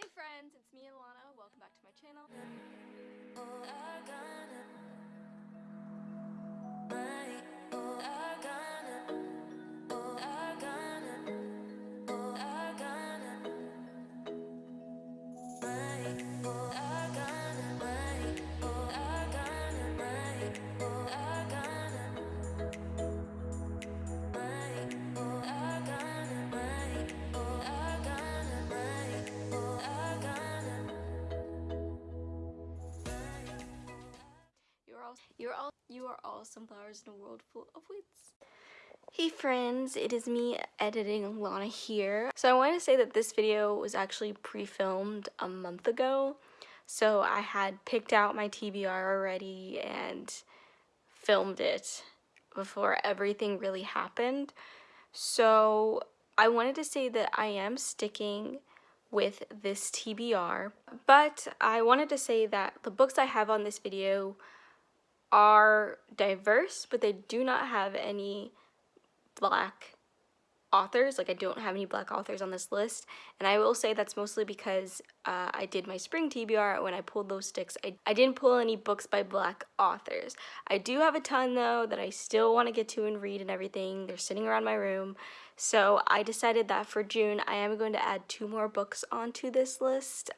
friends, it's me Alana. Welcome back to my channel. Are all sunflowers in a world full of weeds. Hey friends, it is me editing Lana here. So I want to say that this video was actually pre-filmed a month ago. So I had picked out my TBR already and filmed it before everything really happened. So I wanted to say that I am sticking with this TBR, but I wanted to say that the books I have on this video are diverse, but they do not have any black authors. Like I don't have any black authors on this list. And I will say that's mostly because uh, I did my spring TBR when I pulled those sticks. I, I didn't pull any books by black authors. I do have a ton though that I still want to get to and read and everything. They're sitting around my room. So I decided that for June I am going to add two more books onto this list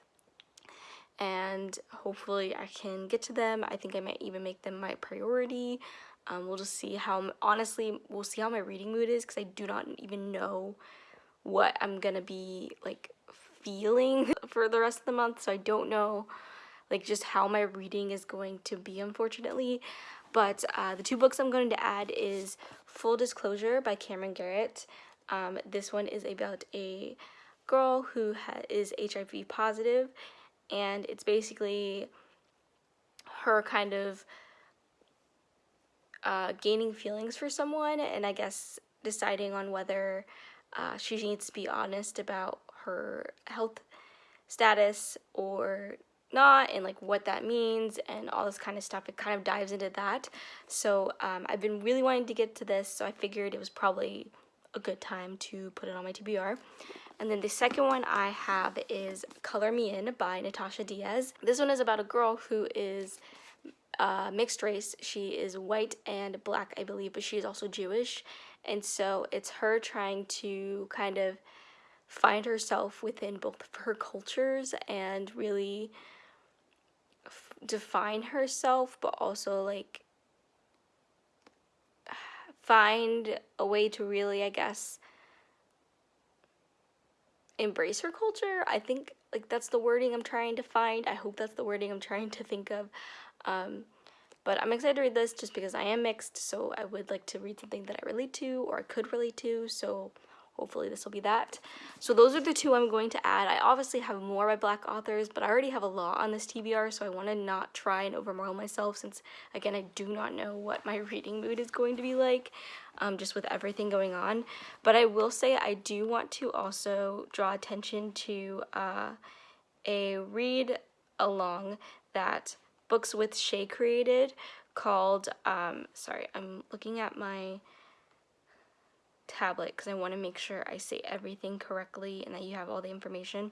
and hopefully I can get to them. I think I might even make them my priority. Um, we'll just see how, honestly, we'll see how my reading mood is because I do not even know what I'm gonna be like feeling for the rest of the month. So I don't know like just how my reading is going to be, unfortunately. But uh, the two books I'm going to add is Full Disclosure by Camryn Garrett. Um, this one is about a girl who is HIV positive and it's basically her kind of uh, gaining feelings for someone and I guess deciding on whether uh, she needs to be honest about her health status or not and like what that means and all this kind of stuff. It kind of dives into that. So um, I've been really wanting to get to this so I figured it was probably a good time to put it on my TBR and then the second one I have is Color Me In by Natasha Diaz. This one is about a girl who is uh, mixed race. She is white and black, I believe, but she is also Jewish. And so it's her trying to kind of find herself within both of her cultures and really define herself, but also like find a way to really, I guess, embrace her culture. I think like that's the wording I'm trying to find. I hope that's the wording I'm trying to think of. Um, but I'm excited to read this just because I am mixed, so I would like to read something that I relate to or I could relate to. So hopefully this will be that. So those are the two I'm going to add. I obviously have more by black authors, but I already have a lot on this TBR, so I want to not try and overwhelm myself since, again, I do not know what my reading mood is going to be like, um, just with everything going on. But I will say I do want to also draw attention to uh, a read along that Books with Shay created called, um, sorry, I'm looking at my tablet because I want to make sure I say everything correctly and that you have all the information.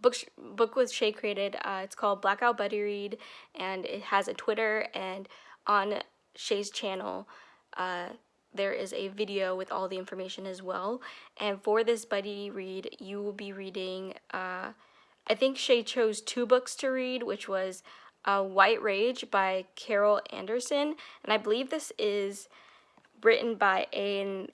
Book, book with Shay created, uh, it's called Blackout Buddy Read and it has a Twitter and on Shay's channel uh, there is a video with all the information as well. And for this buddy read, you will be reading, uh, I think Shay chose two books to read, which was uh, White Rage by Carol Anderson. And I believe this is written by a,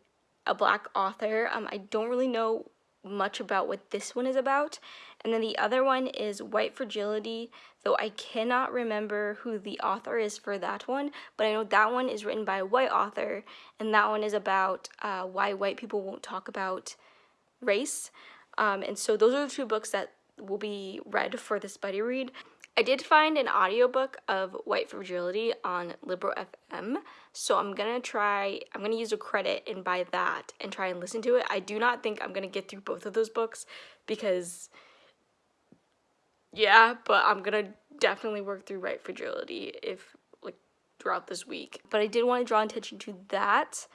a black author. Um, I don't really know much about what this one is about. And then the other one is White Fragility, though I cannot remember who the author is for that one, but I know that one is written by a white author, and that one is about uh, why white people won't talk about race. Um, and so those are the two books that will be read for this buddy read. I did find an audiobook of White Fragility on Libro FM, so I'm gonna try, I'm gonna use a credit and buy that and try and listen to it. I do not think I'm gonna get through both of those books because, yeah, but I'm gonna definitely work through White Fragility if, like, throughout this week. But I did want to draw attention to that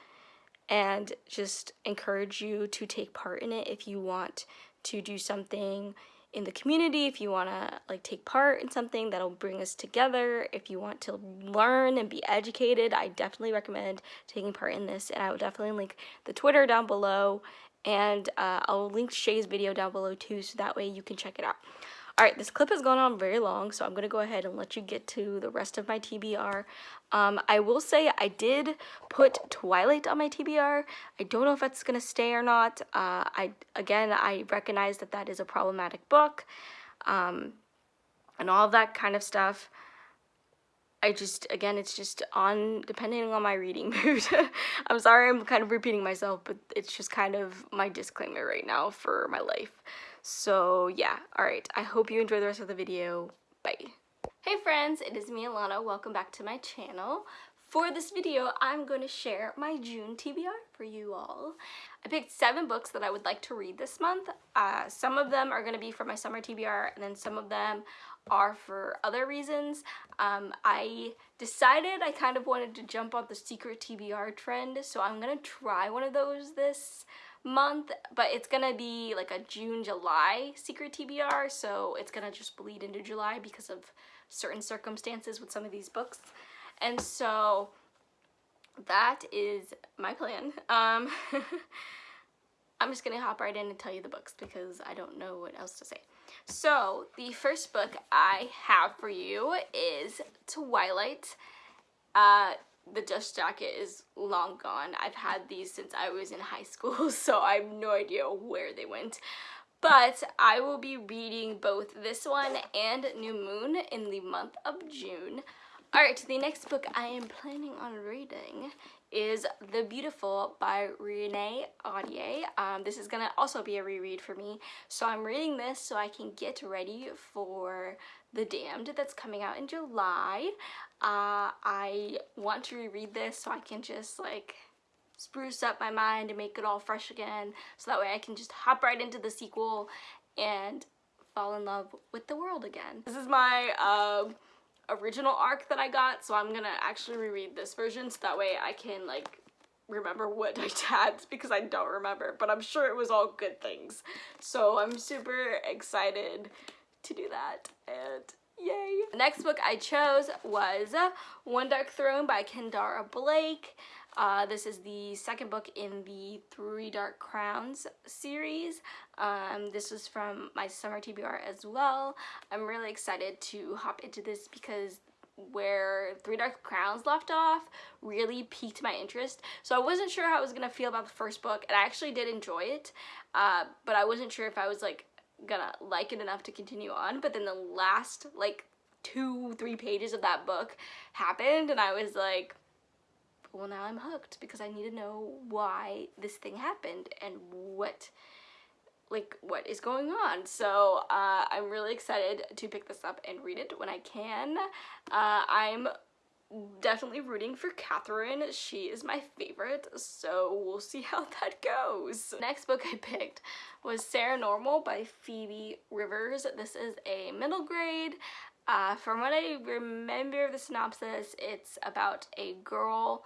and just encourage you to take part in it if you want to do something in the community, if you want to like take part in something that'll bring us together, if you want to learn and be educated, I definitely recommend taking part in this. And I will definitely link the Twitter down below and uh, I'll link Shay's video down below too so that way you can check it out. Alright, this clip has gone on very long, so I'm going to go ahead and let you get to the rest of my TBR. Um, I will say I did put Twilight on my TBR. I don't know if that's going to stay or not. Uh, I Again, I recognize that that is a problematic book um, and all that kind of stuff. I just, again, it's just on, depending on my reading mood. I'm sorry I'm kind of repeating myself, but it's just kind of my disclaimer right now for my life. So yeah, alright, I hope you enjoy the rest of the video. Bye. Hey friends, it is me Alana. Welcome back to my channel. For this video, I'm going to share my June TBR for you all. I picked seven books that I would like to read this month. Uh, some of them are going to be for my summer TBR, and then some of them are for other reasons. Um, I decided I kind of wanted to jump on the secret TBR trend, so I'm to try one of those this month, but it's gonna be like a June, July secret TBR, so it's gonna just bleed into July because of certain circumstances with some of these books. And so that is my plan. Um, I'm just gonna hop right in and tell you the books because I don't know what else to say. So the first book I have for you is Twilight. Uh, the dust jacket is long gone. I've had these since I was in high school, so I have no idea where they went. But I will be reading both this one and New Moon in the month of June. Alright, the next book I am planning on reading is The Beautiful by Renee Ahdieh. Um, this is going to also be a reread for me. So I'm reading this so I can get ready for The Damned that's coming out in July. Uh, I want to reread this so I can just like spruce up my mind and make it all fresh again. So that way I can just hop right into the sequel and fall in love with the world again. This is my... Uh, original arc that I got, so I'm gonna actually reread this version so that way I can like remember what I had because I don't remember, but I'm sure it was all good things. So I'm super excited to do that and yay. The next book I chose was One Dark Throne by Kendare Blake. Uh, this is the second book in the Three Dark Crowns series. Um, this was from my summer TBR as well. I'm really excited to hop into this because where Three Dark Crowns left off really piqued my interest. So I wasn't sure how I was going to feel about the first book, and I actually did enjoy it, uh, but I wasn't sure if I was like gonna like it enough to continue on. But then the last like two, three pages of that book happened, and I was like, well now I'm hooked because I need to know why this thing happened and what like what is going on. So uh, I'm really excited to pick this up and read it when I can. Uh, I'm definitely rooting for Katharine. She is my favorite so we'll see how that goes. Next book I picked was Sara Normal by Phoebe Rivers. This is a middle grade. Uh, from what I remember of the synopsis, it's about a girl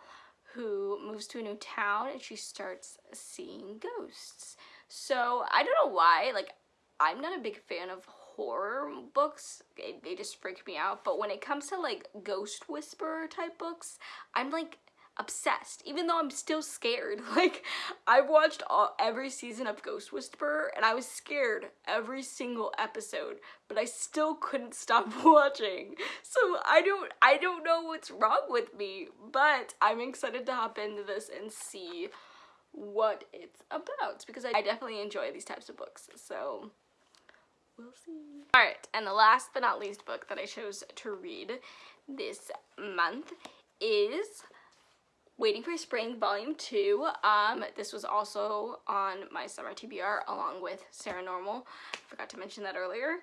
who moves to a new town and she starts seeing ghosts. So I don't know why, like, I'm not a big fan of horror books. They, they just freak me out. But when it comes to like ghost whisperer type books, I'm like obsessed even though I'm still scared. Like I've watched all every season of Ghost Whisperer and I was scared every single episode but I still couldn't stop watching. So I don't I don't know what's wrong with me but I'm excited to hop into this and see what it's about because I definitely enjoy these types of books so we'll see. Alright and the last but not least book that I chose to read this month is Waiting for Spring Volume 2. Um, this was also on my summer TBR along with Sara Normal. I forgot to mention that earlier.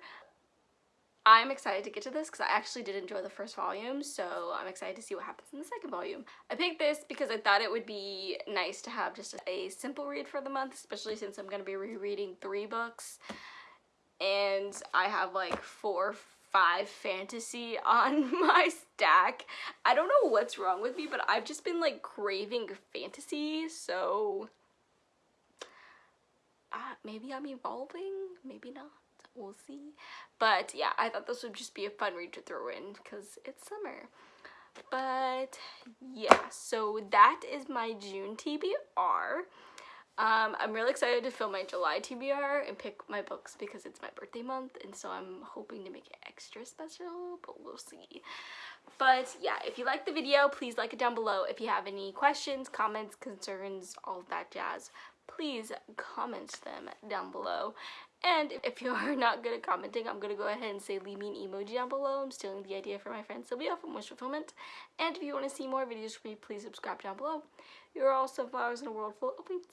I'm excited to get to this because I actually did enjoy the first volume, so I'm excited to see what happens in the second volume. I picked this because I thought it would be nice to have just a simple read for the month, especially since I'm going to be rereading three books. And I have like four five fantasy on my stack. I don't know what's wrong with me, but I've just been like craving fantasy, so uh, maybe I'm evolving, maybe not. we'll see. But yeah, I thought this would just be a fun read to throw in because it's summer. But yeah, so that is my June TBR. Um, I'm really excited to film my July TBR and pick my books because it's my birthday month and so I'm hoping to make it extra special, but we'll see. But yeah, if you like the video, please like it down below. If you have any questions, comments, concerns, all of that jazz, please comment them down below. And if you are not good at commenting, I'm going to go ahead and say leave me an emoji down below. I'm stealing the idea from my friend Sylvia from Wish Fulfillment. And if you want to see more videos from me, please subscribe down below. You're all sunflowers in a world full of weeds.